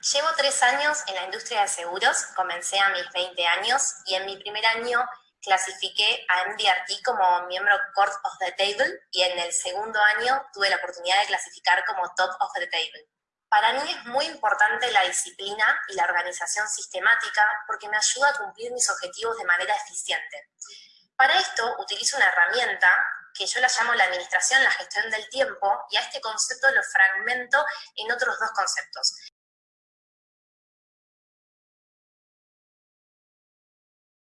Llevo tres años en la industria de seguros, comencé a mis 20 años y en mi primer año clasifiqué a MDRT como miembro Court of the Table y en el segundo año tuve la oportunidad de clasificar como Top of the Table. Para mí es muy importante la disciplina y la organización sistemática porque me ayuda a cumplir mis objetivos de manera eficiente. Para esto utilizo una herramienta que yo la llamo la administración, la gestión del tiempo, y a este concepto lo fragmento en otros dos conceptos.